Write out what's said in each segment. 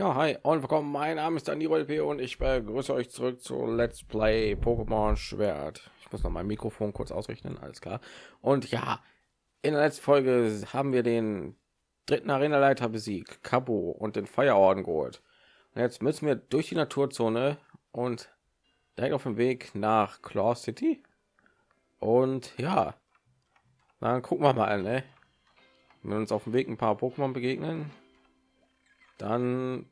Ja, hi und willkommen. Mein Name ist Daniel P. und ich begrüße euch zurück zu Let's Play Pokémon Schwert. Ich muss noch mein Mikrofon kurz ausrichten, alles klar. Und ja, in der letzten Folge haben wir den dritten Arenaleiter besiegt, Cabo und den Feierorden geholt. Und jetzt müssen wir durch die Naturzone und direkt auf dem Weg nach Claw City. Und ja, dann gucken wir mal, ne? Wenn uns auf dem Weg ein paar Pokémon begegnen, dann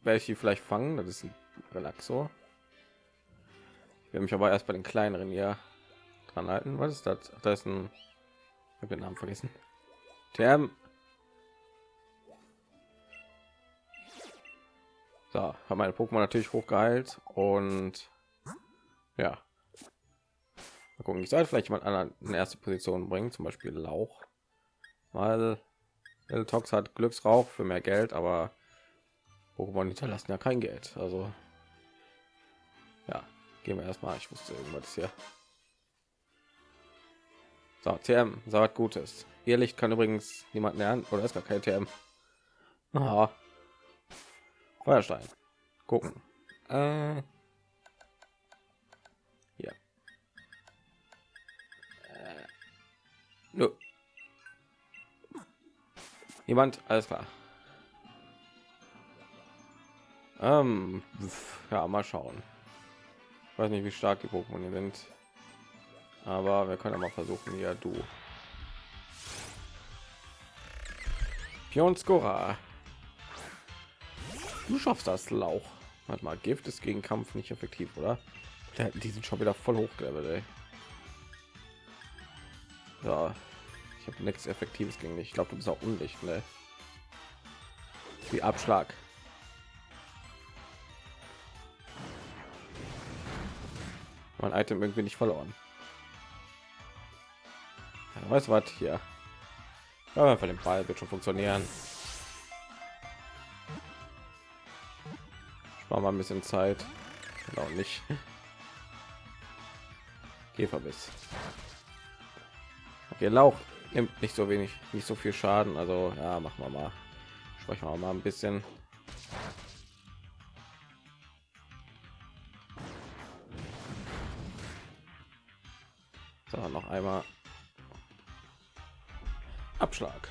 werde ich die vielleicht fangen. Das ist ein Relaxor. Ich werde mich aber erst bei den kleineren hier dran halten. Was ist das? Ach, da ist ein. Ich habe den Namen vergessen. Term. So, haben meine Pokémon natürlich hochgeheilt und ja. Mal gucken, ich sollte vielleicht jemand anderen in erste Position bringen, zum Beispiel Lauch, weil Tox hat Glücksrauch für mehr Geld, aber Pokémon hinterlassen ja kein Geld. Also ja, gehen wir erstmal. Ich wusste irgendwas hier. So, TM, sagt Gutes. Ihr Licht kann übrigens niemand lernen oder ist gar kein TM. Aha. Feuerstein. Gucken. Äh, hier. Äh, nö. Jemand, alles klar. Ähm, ja, mal schauen. Ich weiß nicht, wie stark die Pokémon sind, aber wir können mal versuchen. Ja, du. Pionskora. Du schaffst das Lauch. Warte mal, Gift ist gegen Kampf nicht effektiv, oder? Die sind schon wieder voll ey. Ja, ich habe nichts Effektives gegen dich. Ich glaube, du bist auch undicht, ne? Wie Abschlag. Mein Item irgendwie nicht verloren. Ja, weißt du was hier? Ja, einfach den Ball wird schon funktionieren. Spar mal ein bisschen Zeit. Genau nicht. Käferbiss. Okay, Lauch nimmt nicht so wenig, nicht so viel Schaden. Also ja, machen wir mal. Sprechen wir mal ein bisschen. So, noch einmal Abschlag.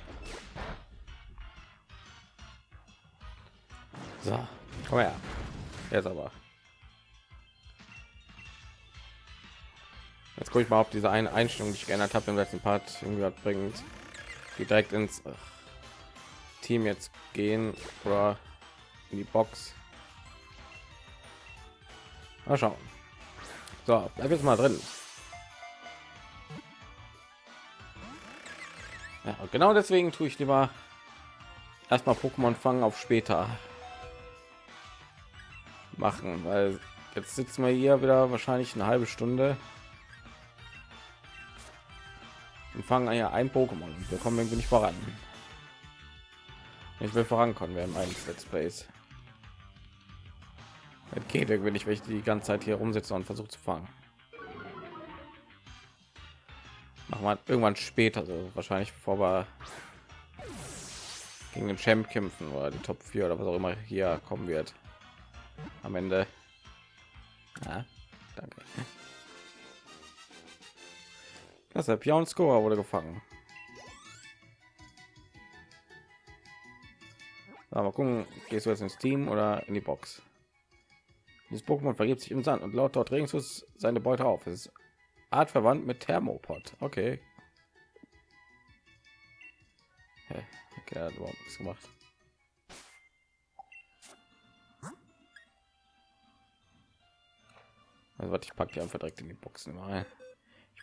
So, komm her. Jetzt aber. Jetzt gucke ich mal, ob diese eine Einstellung, die ich geändert habe im letzten Part, irgendwie bringt, die direkt ins Team jetzt gehen oder in die Box. Mal schauen. So, bleib jetzt mal drin. Ja, genau deswegen tue ich lieber erstmal Pokémon fangen auf später machen, weil jetzt sitzen wir hier wieder wahrscheinlich eine halbe Stunde und fangen ja ein Pokémon. Wir kommen irgendwie nicht voran. Ich will vorankommen, wir haben einen Let's Plays. Es geht irgendwie nicht, wenn ich die ganze Zeit hier rumsitze und versuche zu fangen. Machen wir irgendwann später, so wahrscheinlich bevor wir gegen den Champ kämpfen oder die Top 4 oder was auch immer hier kommen wird. Am Ende. Ja, danke. Der Pion Score wurde gefangen. Aber gucken, gehst du jetzt ins Team oder in die Box? Dieses Pokémon vergibt sich im Sand und laut dort regungslos seine Beute auf. Es ist Art verwandt mit Thermopod. Okay. Okay, hat überhaupt nichts gemacht. Also was ich packe die einfach direkt in die Boxen rein.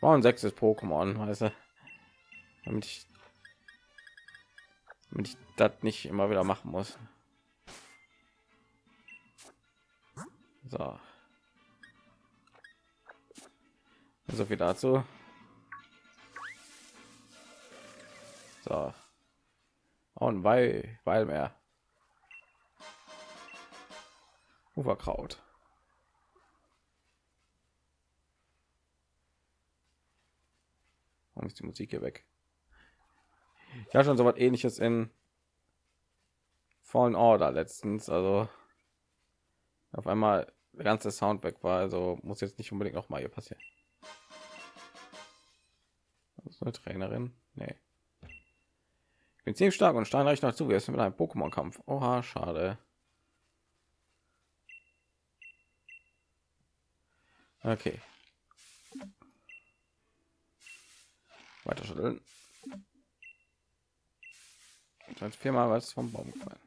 Ich brauche ein sechstes Pokémon, du, damit ich, damit ich das nicht immer wieder machen muss. So. So viel dazu. So. Und weil, weil mehr. Uferkraut. Warum ist die Musik hier weg? Ja, schon so was ähnliches in Fallen Order letztens, also auf einmal der ganze Sound weg war, also muss jetzt nicht unbedingt noch mal hier passieren. Das ist eine Trainerin? Nee. Ich bin ziemlich stark und steinreich noch zu. Wir sind mit einem Pokémon-Kampf. Oha, schade. Okay. Weiter schütteln. Jetzt viermal was vom Baum gefallen.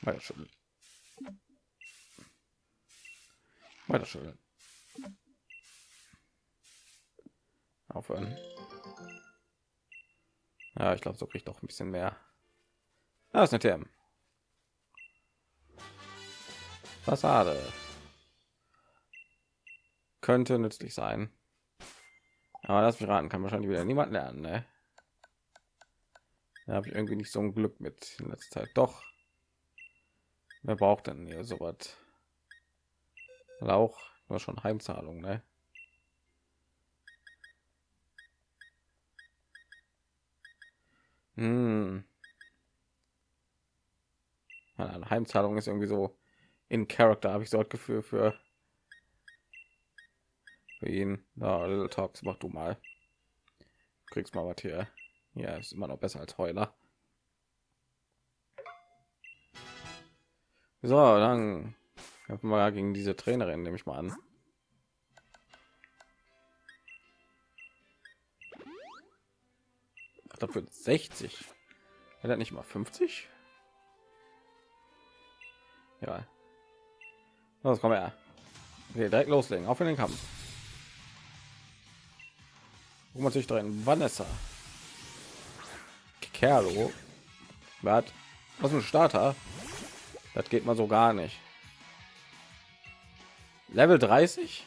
Weiter schütteln. Weiter schütteln. Aufhören. Ja, ich glaube, so kriegt doch ein bisschen mehr. Ah, ist eine TM. Fassade. Könnte nützlich sein. Aber mich raten, kann wahrscheinlich wieder niemand lernen, ne? Da habe ich irgendwie nicht so ein Glück mit in letzter Zeit. Doch. Wer braucht denn hier so was? Auch nur schon Heimzahlung, ne? Hm. Heimzahlung ist irgendwie so in Charakter, habe ich so das Gefühl für für ihn. Na, Little Talks, mach du mal. Kriegst mal was hier. Ja, ist immer noch besser als Heuler. So, dann kämpfen wir gegen diese Trainerin, nehme ich mal an. Dafür 60. Er hat nicht mal 50. Ja. Los, komm her. Okay, direkt loslegen. Auf in den Kampf. Man sich drin? Vanessa. Kerlo. Was? Was ein Starter? Das geht mal so gar nicht. Level 30?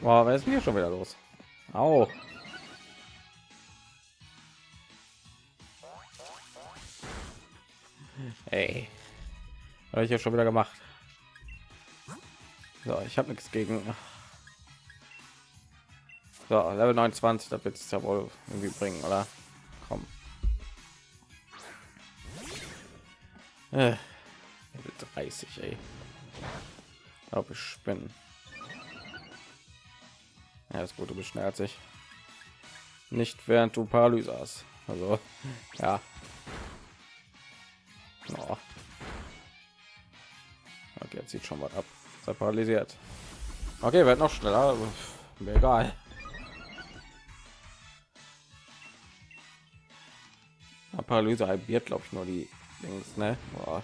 Wow, wer ist mir schon wieder los? Auch. Ey. Habe ich ja schon wieder gemacht. So, ich habe nichts gegen. So, Level 29, das wird es ja wohl irgendwie bringen, oder? Komm. Äh, Level 30, ey. Glaube ich bin. Ja, ist gut, du bist schneller als ich. Nicht während du Paralyse hast. Also, ja. Oh. Okay, jetzt sieht schon was ab. Sei paralysiert. Okay, wird noch schneller. Mir egal. Paralyse halbiert, glaube ich, nur die Dings, ne? Boah.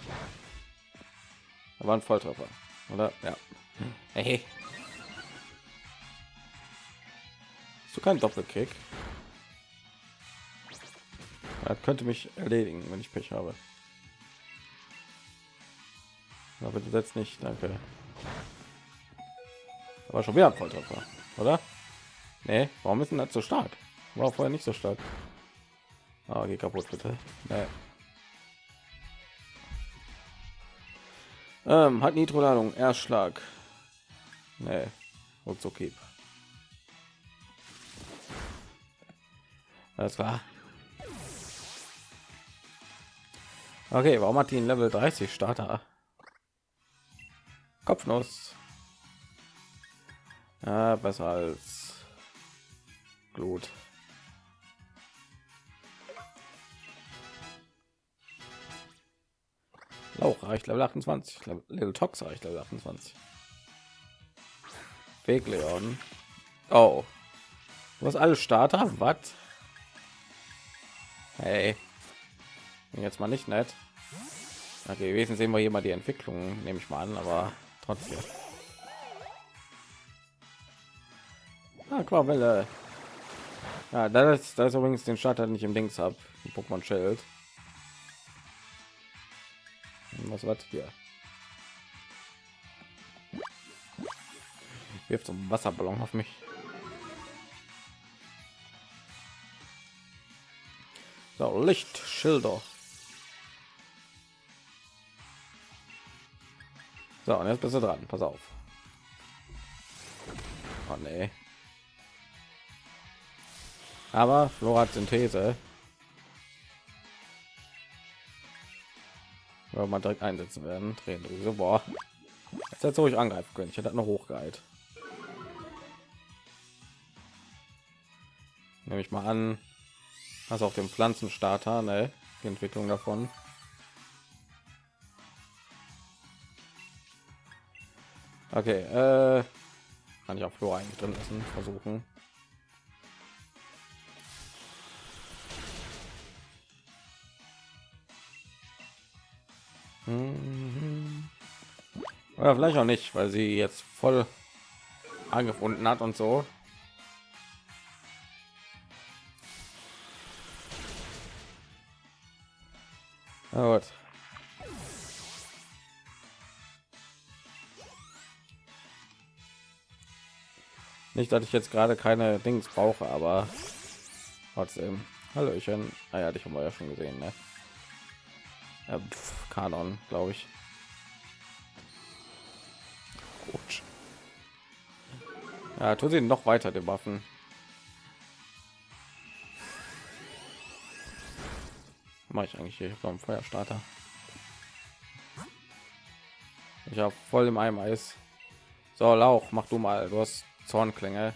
Da war ein Volltreffer, oder? Ja. Hey. Hast du keinen Doppelkick? Er könnte mich erledigen, wenn ich Pech habe. Aber du setzt nicht, danke. Aber schon wieder ein Volltreffer, oder? Nee, warum ist denn das so stark? War vorher nicht so stark. Oh, geh kaputt bitte. Nee. Ähm, hat Nitro-Ladung, Erschlag. Nee, und so okay. Alles klar. Okay, warum hat die ein Level 30 Starter? Kopfnuss. Ja, besser als Glut. Lauch reicht Level 28. Little Tox reicht Level 28. Weg Leon. Oh. Du hast alle Starter? Was? Hey. Jetzt mal nicht nett. Okay, gewesen sehen wir hier mal die Entwicklung, nehme ich mal an, aber trotzdem. Aquavelle. Ja, das ist, das ist übrigens den Starter nicht im Dings ab. Pokémon Schild. Was war hier? Wirft so Wasserballon auf mich. So, Lichtschilder. So, und jetzt bist du dran. Pass auf. Oh, nee. Aber Flora Synthese. Oder mal direkt einsetzen werden. Drehen so boah. Jetzt hätte ruhig angreifen können. Ich hätte noch hochgeheilt. Nehme ich mal an, hast auch den Pflanzenstarter, ne? Die Entwicklung davon. Okay, äh, kann ich auch Flora eigentlich drin lassen, versuchen. Oder vielleicht auch nicht, weil sie jetzt voll angefunden hat und so. gut. Nicht, dass ich jetzt gerade keine Dings brauche, aber trotzdem. Hallöchen. Ah ja, dich haben wir ja schon gesehen, ne? Ja, pf, Kanon, glaube ich. Gut. Ja, tun sie noch weiter die Waffen. Mache ich eigentlich hier beim Feuerstarter? Ich habe voll im Eimer ist. So, Lauch, mach du mal. Du hast Zornklinge.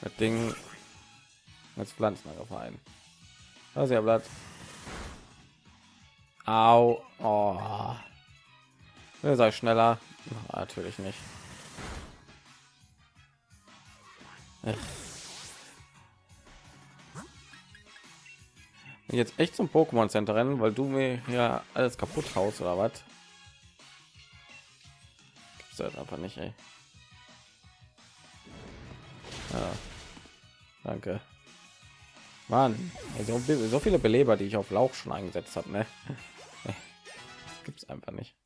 Das Ding als Pflanzen ein. Das ja Blatt. Au. Oh. Sei schneller. Natürlich nicht. Jetzt echt zum Pokémon Center rennen, weil du mir ja alles kaputt haust oder was? Gibt's halt einfach nicht, ey. Ja. Danke. Mann, also so viele Beleber, die ich auf Lauch schon eingesetzt habe, ne? Gibt es einfach nicht.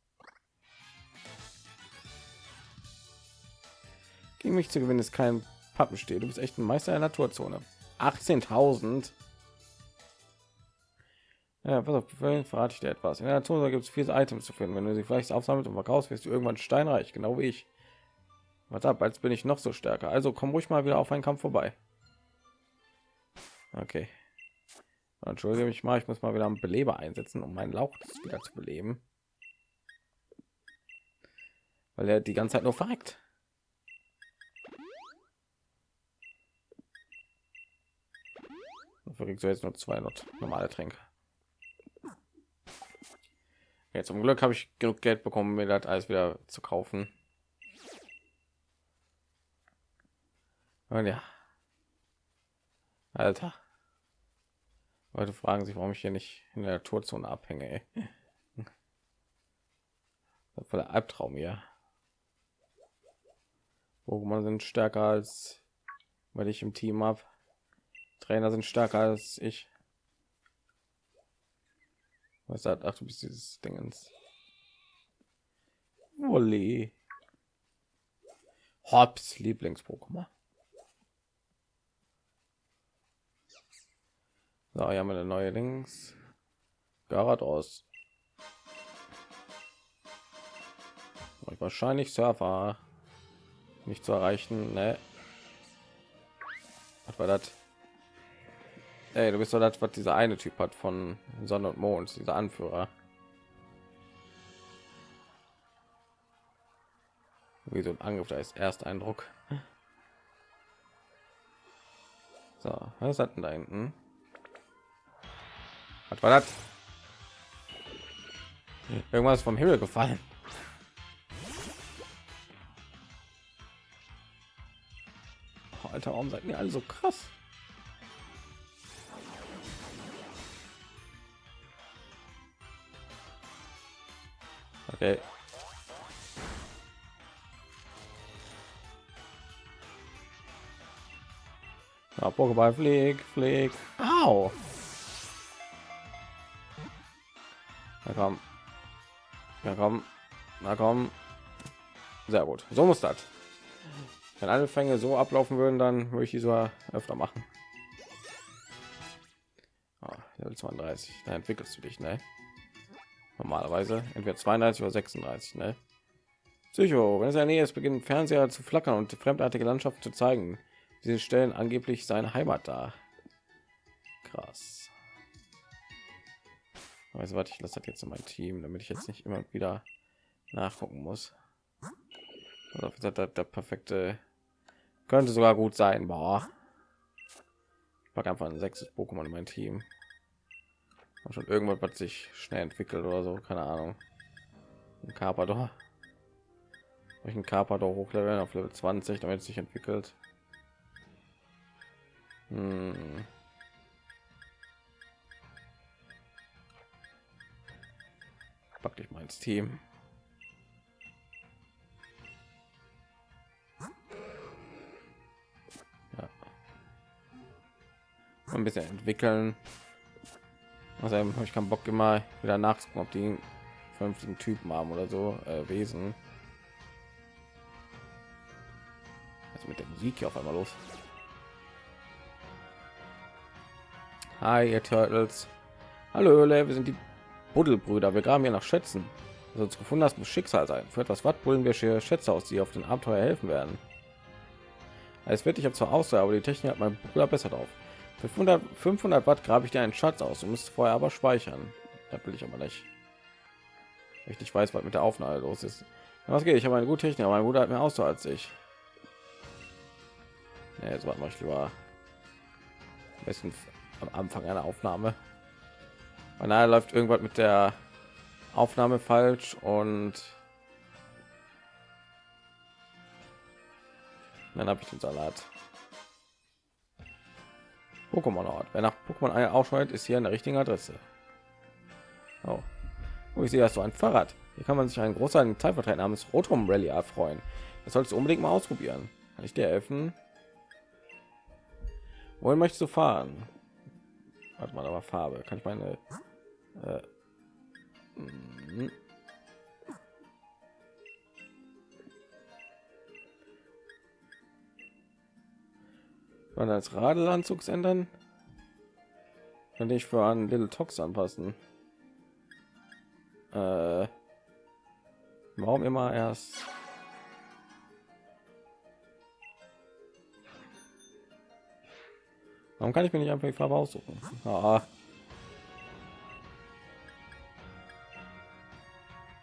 Gegen mich zu gewinnen ist kein Pappenstiel. Du bist echt ein Meister der Naturzone. 18.000. Ja, pass auf, verrate ich dir etwas. In der Natur gibt es viele Items zu finden. Wenn du sie vielleicht aufsammelt und verkaufst, wirst du irgendwann steinreich, genau wie ich. Was ab, als bin ich noch so stärker. Also komm ruhig mal wieder auf einen Kampf vorbei. Okay. Entschuldige mich mal, ich muss mal wieder einen Beleber einsetzen, um meinen Lauch wieder zu beleben. Weil er die ganze Zeit nur verreckt. Dafür kriegst jetzt nur zwei normale Tränke. Ja, zum Glück habe ich genug Geld bekommen, mir das alles wieder zu kaufen. Und ja. Alter. Leute fragen sich, warum ich hier nicht in der Naturzone abhänge. Voll der Albtraum hier. Pokémon sind stärker als weil ich im Team habe. Trainer sind stärker als ich. Was sagt? Ach, du bist dieses Dingens. Wolli. Hops Lieblings-Pokémon. So, hier haben wir eine neue Links. Garados. Wahrscheinlich Surfer nicht zu erreichen. Ne? Was war das? Ey, du bist doch das, was dieser eine Typ hat von Sonne und Mond, dieser Anführer. Wie so ein Angriff, da ist Ersteindruck. So, was hat denn da hinten? Was war das? Irgendwas vom Himmel gefallen. Alter, warum seid ihr alle so krass? Okay. Ja, Pokéball, flieg, flieg. Au! Komm. Na komm. Na komm. Sehr gut. So muss das. Wenn alle Fänge so ablaufen würden, dann würde ich die so öfter machen. Oh, Level 32. Da entwickelst du dich, ne? Normalerweise entweder 32 oder 36, ne? Psycho, wenn es eine Nähe ist, beginnt Fernseher zu flackern und fremdartige Landschaften zu zeigen. Diese stellen angeblich seine Heimat dar. Krass. Weiß was ich lasse das jetzt in mein Team damit ich jetzt nicht immer wieder nachgucken muss. Also, der, der, der perfekte könnte sogar gut sein boah. ich pack einfach ein sechstes Pokémon in mein Team. Und schon irgendwas was sich schnell entwickelt oder so keine Ahnung. Ein Carpador. Ich ein Carpador hochleveln auf Level 20 damit es sich entwickelt? Hm. Pack ich mal ins Team. Ja. Ein bisschen entwickeln. Also habe ich keinen Bock immer wieder nachgucken, ob die vernünftigen Typen haben oder so äh, Wesen. Also mit der Musik hier auf einmal los. Hi, ihr Turtles. Hallo, wir sind die Buddelbrüder, wir graben hier nach Schätzen. Was uns gefunden hast, muss Schicksal sein. Für etwas Watt bullen wir Schätze aus, die auf den Abenteuer helfen werden. Es wird ich habe zwar Auswahl, aber die Technik hat mein Bruder besser drauf. Für 500, 500 Watt grabe ich dir einen Schatz aus. Du musst vorher aber speichern. Da will ich aber nicht. Ich nicht weiß, was mit der Aufnahme los ist. Was geht? Ich habe eine gute Technik, aber mein Bruder hat mehr Ausdauer als ich. Ja, jetzt mache ich lieber am besten am Anfang einer Aufnahme. Beinahe läuft irgendwas mit der Aufnahme falsch und dann habe ich den Salat. Pokémon Ort. Wer nach Pokémon ausschaltet, ist hier eine richtige Adresse. Oh. oh ich sehe, hast du ein Fahrrad. Hier kann man sich einen großen Zeitvertreib namens Rotrum Rally erfreuen. Das sollst du unbedingt mal ausprobieren. Kann ich dir helfen? Wohin möchtest du fahren? Warte mal, aber Farbe. Kann ich meine äh, mhm. Man als Radelanzugs ändern? Kann ich für einen Little Tox anpassen? Äh, warum immer erst? Warum kann ich mir nicht einfach die Farbe aussuchen? Ah.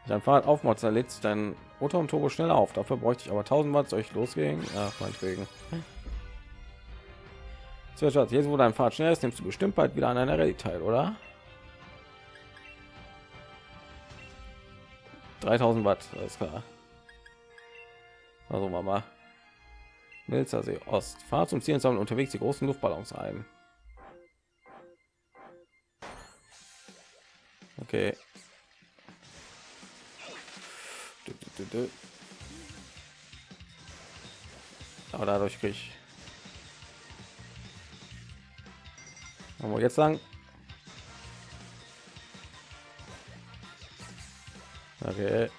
Dein Fahrrad aufmotzen, lädt sich dein Motor und Turbo schneller auf. Dafür bräuchte ich aber 1000 Watt. Soll ich losgehen? Ja, meinetwegen. So, Schatz, jetzt wo dein Fahrrad schnell ist, nimmst du bestimmt bald wieder an einer Rallye teil, oder? 3000 Watt, alles klar. Also Mama. Milzer See Ost. Fahr zum Ziel sammeln unterwegs die großen Luftballons ein. Okay. Aber dadurch kriege ich aber jetzt lang okay.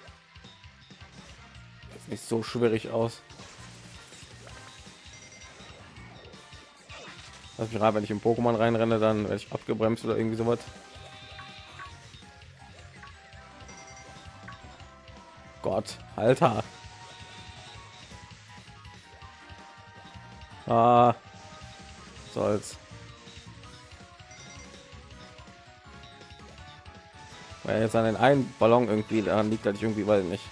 Ist nicht so schwierig aus. Also gerade wenn ich im pokémon reinrenne dann werde ich abgebremst oder irgendwie sowas. Gott, Alter. Ah, soll's. Weil jetzt an den einen Ballon irgendwie daran liegt, dass ich irgendwie, weil nicht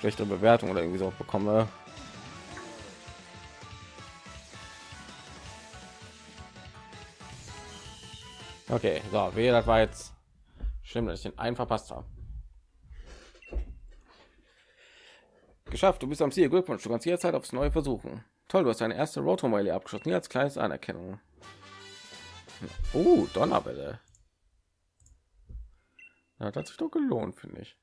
schlechte Bewertung oder irgendwie so bekomme. Okay, so, wie das war jetzt schlimm, dass ich den einen verpasst habe. Geschafft, du bist am Ziel. Glückwunsch, du kannst jederzeit aufs Neue versuchen. Toll, du hast deine erste Rotomile abgeschossen, als kleines Anerkennung. Oh, Donnerwelle. Ja, das hat sich doch gelohnt, finde ich.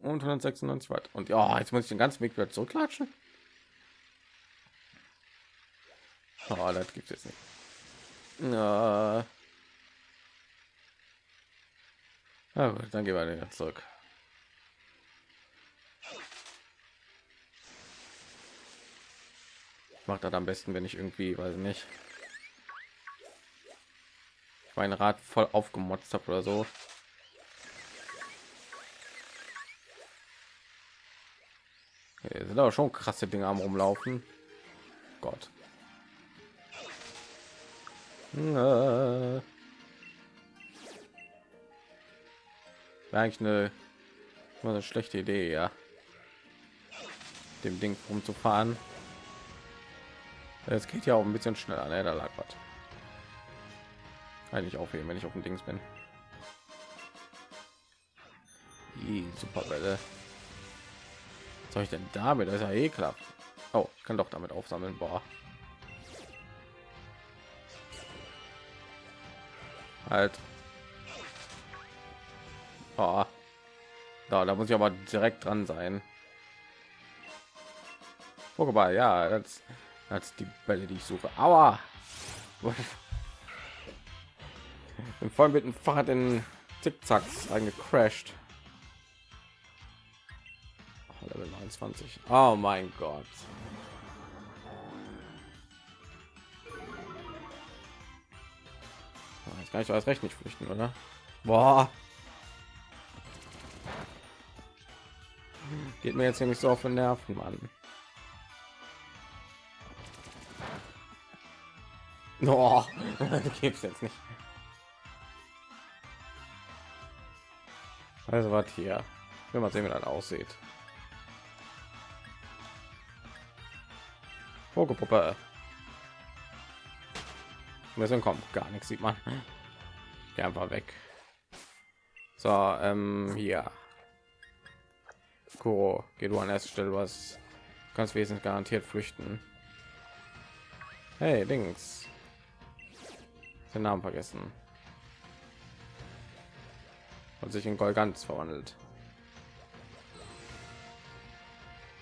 Und 196 Watt. Und ja, jetzt muss ich den ganzen Weg wieder zurücklatschen. Oh, das gibt es nicht. Ja. ja gut, dann gehen wir wieder zurück. Macht das am besten, wenn ich irgendwie, weiß nicht, mein Rad voll aufgemotzt habe oder so. Hier sind aber schon krasse Dinge am rumlaufen. Gott. Wäre eigentlich eine, eine schlechte Idee, ja. Dem Ding rumzufahren. Es geht ja auch ein bisschen schneller, ne? Da lag was. Eigentlich aufheben, wenn ich auf dem Dings bin. Die Superwelle. Soll ich denn damit? Das ist ja eh klappt. Oh, ich kann doch damit aufsammeln. Boah. Halt. Oh. Da, da muss ich aber direkt dran sein. Pokéball, ja, das, das die Bälle, die ich suche. Aua! Bin voll mit dem Fahrrad in Zickzacks eingecrashed. Level 29. Oh mein Gott. Ich kann ich als recht nicht flüchten, oder? Boah. Geht mir jetzt nicht so auf den Nerven, Mann. Oh, gibt's jetzt nicht. Also was hier. Wenn man sehen, wie das aussieht. Pokepuppe. Müssen kommen, gar nichts sieht man. Geh einfach weg. So, ähm, hier. Kuro, geh du an erste Stelle, was ganz wesentlich garantiert flüchten. Hey, Dings. Den Namen vergessen. Und sich in Golgans verwandelt.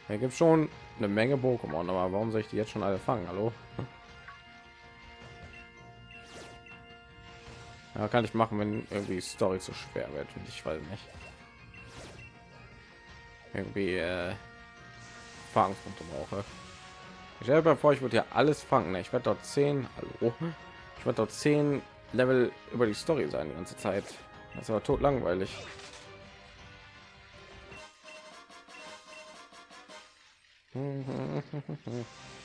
Hier gibt schon eine Menge Pokémon, aber warum soll ich die jetzt schon alle fangen? Hallo? Ja, kann ich machen, wenn irgendwie Story zu schwer wird. Und ich weiß nicht. Irgendwie äh, Erfahrungspunkte brauche. Ich stelle vor, ich würde ja alles fangen. Ne? Ich werde dort 10, hallo. Ich werde dort 10 Level über die Story sein die ganze Zeit. Das war tot langweilig.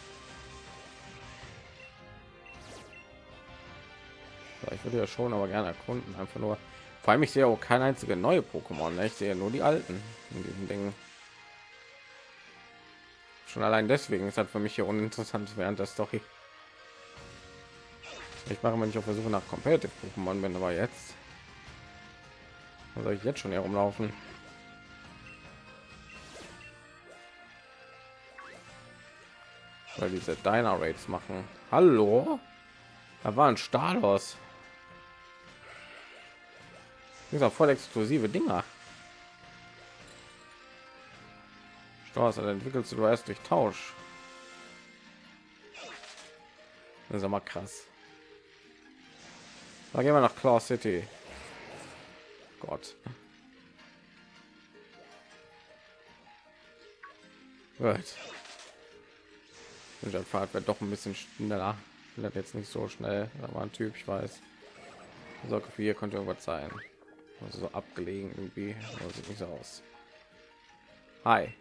ich würde ja schon aber gerne erkunden einfach nur vor allem ich sehe auch keine einzige neue pokémon ne? ich sehe nur die alten in diesen dingen schon allein deswegen ist halt für mich hier uninteressant während der story ich mache wenn ich auf der suche nach competitive pokémon bin aber jetzt soll ich jetzt schon herumlaufen weil diese Diner Raids machen. Hallo? Da war ein Stalos. Dieser voll exklusive Dinger. Stars entwickelst du erst durch Tausch. Das ist mal krass. Da gehen wir nach Claw City. Gott. Gut. Der Fahrt wird doch ein bisschen schneller. Vielleicht jetzt nicht so schnell. Da war ein Typ, ich weiß. So hier könnte irgendwas sein. Also so abgelegen irgendwie. Aber sieht nicht so aus. Hi.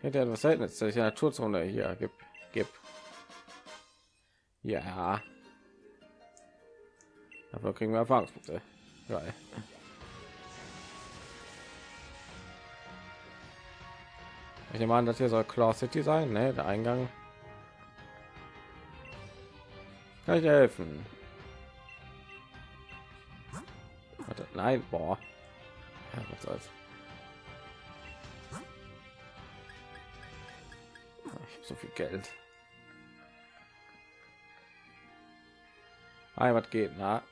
Hätte etwas Seltenes, dass ich eine Naturzone hier gibt. Gib. Ja. Dafür kriegen wir Erfahrungspunkte. Geil. Ich nehme an, dass hier soll Claw City sein, ne? Der Eingang. Kann ich helfen? Warte, nein, boah. Ja, was soll's. Ich habe so viel Geld. Hi, was geht? Na?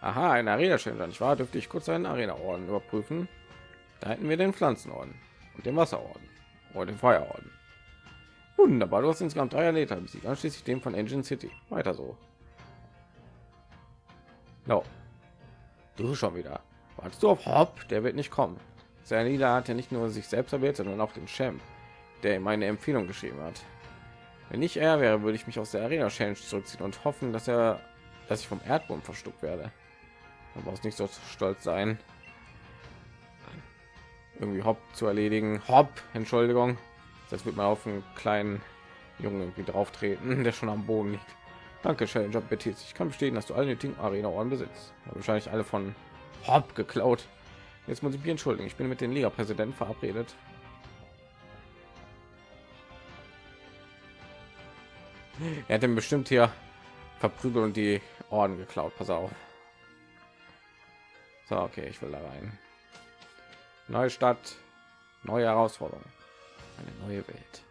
Aha, ein Arena schön. Ich war, dürfte ich kurz einen Arena Orden überprüfen. Da hätten wir den Pflanzenorden und dem Wasserorden oder dem Feuerorden. Wunderbar, du hast insgesamt drei Erleter besiegt, anschließend dem von Engine City. Weiter so. No. Du schon wieder. Wartest du auf Hop? Der wird nicht kommen. Sein Lieder hat ja nicht nur sich selbst erwählt, sondern auch den Champ, der ihm eine Empfehlung geschrieben hat. Wenn ich er wäre, würde ich mich aus der Arena Challenge zurückziehen und hoffen, dass er, dass ich vom Erdboden verstuckt werde. Aber muss nicht so stolz sein irgendwie Hopp zu erledigen. Hopp, Entschuldigung. Das wird man auf einen kleinen Jungen irgendwie drauf treten, der schon am Boden liegt. Danke, Challenger Betis. Ich kann bestätigen, dass du alle nötigen Arena Ohren besitzt. Wahrscheinlich alle von Hopp geklaut. Jetzt muss ich mich entschuldigen. Ich bin mit den Liga-Präsidenten verabredet. Er hat bestimmt hier verprügelt und die Orden geklaut. Pass auf. So, okay, ich will da rein. Neue Stadt, neue Herausforderung, eine neue Welt,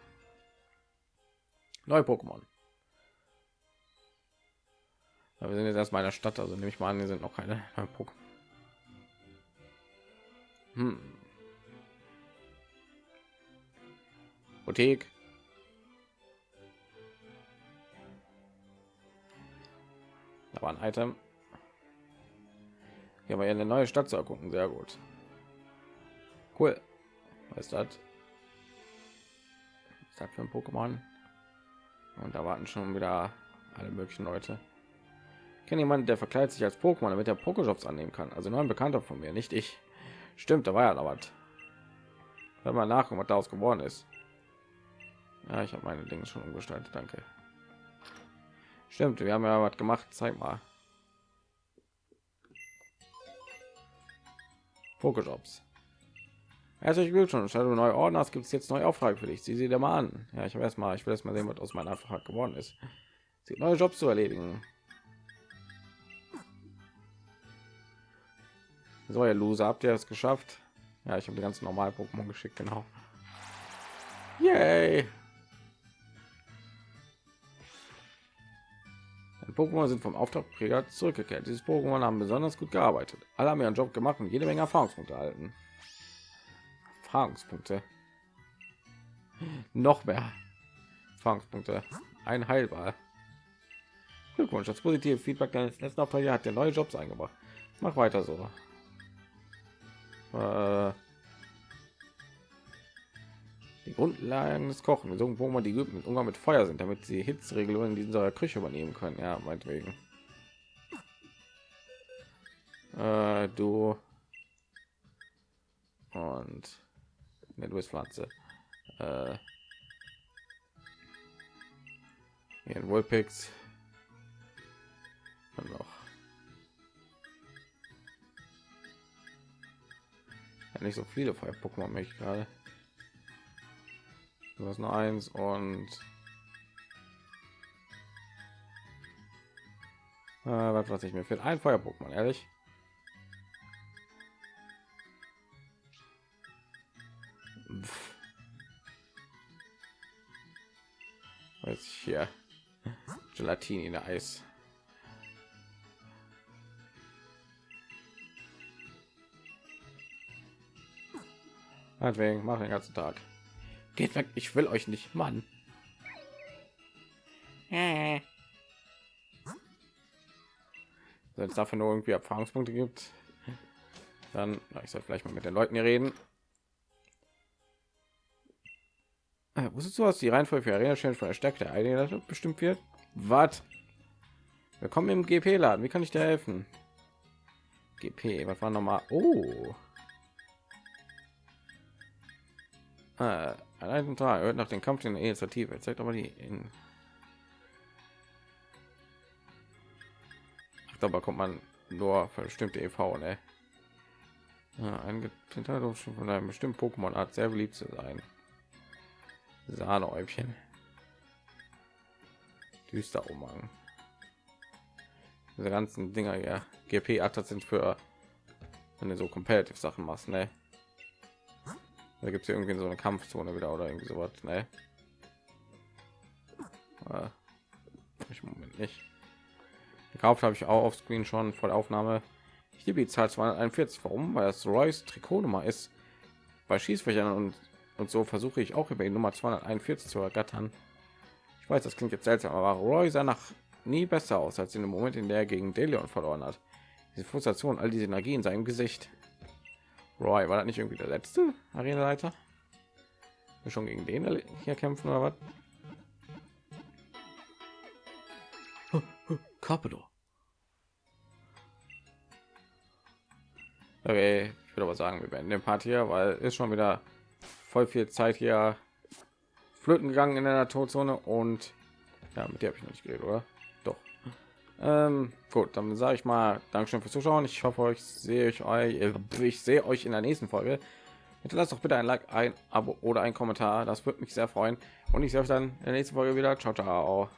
neue Pokémon. wir sind jetzt erst mal in der Stadt, also nehme ich mal an, hier sind noch keine Pokémon. Hm. Boutique. Da war ein Item. Hier haben wir eine neue Stadt zu erkunden. Sehr gut. Cool. Was ist das? Was ist für ein Pokémon? Und da warten schon wieder alle möglichen Leute. Kenne jemanden, der verkleidet sich als Pokémon, damit er Pokéjobs annehmen kann. Also nur ein Bekannter von mir, nicht ich. Stimmt, da war ja noch was. Hör mal nach, was daraus geworden ist. Ja, ich habe meine Dinge schon umgestaltet, danke. Stimmt, wir haben ja was gemacht. Zeig mal. Pokéjobs. Herzlichen Glückwunsch, du neue Ordner gibt es jetzt neue Auftrag für dich. Sieh sie dir mal an. Ja, ich habe erstmal, ich will erst mal sehen, was aus meiner Auftrag geworden ist. Sie neue Jobs zu erledigen. So, ihr Loser, habt ihr es geschafft? Ja, ich habe die ganzen normalen Pokémon geschickt, genau. Yay! Pokémon sind vom Auftragträger zurückgekehrt. Dieses Pokémon haben besonders gut gearbeitet. Alle haben ihren Job gemacht und jede Menge Erfahrungspunkte erhalten. Erfahrungspunkte. Noch mehr Erfahrungspunkte. Ein Heilbar. Glückwunsch, das positive Feedback deines letzten Auftrags hat der neue Jobs eingebracht. Mach weiter so. Äh, die Grundlagen des Kochen, so wo man die mit Umgang mit Feuer sind, damit sie Hitzregelungen in dieser Küche übernehmen können. Ja, meinetwegen. Äh, du und ne, du bist Pflanze. Äh, hier in Wohlpix noch. Ja, nicht so viele Feuer-Pokémon mich gerade. Du hast nur eins und äh, was ich mir fehlt ein Feuer Pokémon ehrlich. Weiß ich hier Gelatine in der Eis. Deswegen mache den ganzen Tag. Geht weg, ich will euch nicht, Mann. Wenn es dafür nur irgendwie Erfahrungspunkte gibt, dann na, ich soll vielleicht mal mit den Leuten hier reden. Äh, wusstest du, was die Reihenfolge für Arena Challenge von der Stärke der Einheit bestimmt wird? Was? Wir kommen im GP-Laden. Wie kann ich dir helfen? GP, was war noch mal? Oh. Äh, an einem Tag hört nach dem Kampf in der Initiative. Zeigt aber die in. Ach, dabei kommt man nur für bestimmte EV, ne? Ja, ein schon von einem bestimmten Pokémon Art sehr beliebt zu sein. Sahnehäubchen. Düster Umhang. Diese ganzen Dinger ja GP 8 sind für wenn du so competitive Sachen machst, ne? Da gibt es irgendwie so eine Kampfzone wieder oder irgendwie sowas. Ne? Ich Moment nicht. Gekauft habe ich auch auf Screen schon vor der Aufnahme. Ich liebe die Zahl 241. Warum? Weil das Royce Trikotnummer ist. Bei Schießfächern und, und so versuche ich auch über die Nummer 241 zu ergattern. Ich weiß, das klingt jetzt seltsam, aber Roy sah nach nie besser aus als in dem Moment, in der er gegen Delion verloren hat. Diese Frustration, all diese Energie in seinem Gesicht. Roy, war das nicht irgendwie der letzte Arenaleiter? Wir schon gegen den hier kämpfen oder was? Carpador. Okay, ich würde aber sagen, wir beenden den Part hier, weil ist schon wieder voll viel Zeit hier flöten gegangen in der Todzone und ja, mit der habe ich noch nicht geredet, oder? Ähm, gut, dann sage ich mal Dankeschön fürs Zuschauen. Ich hoffe, euch sehe ich euch, äh, ich sehe euch in der nächsten Folge. Hinterlasst doch bitte ein Like, ein Abo oder ein Kommentar. Das würde mich sehr freuen. Und ich sehe euch dann in der nächsten Folge wieder. Ciao, ciao.